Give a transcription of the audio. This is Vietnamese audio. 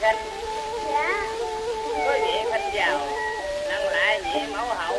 khinh dạ. có vị khinh giàu nặng lại vị mẫu hậu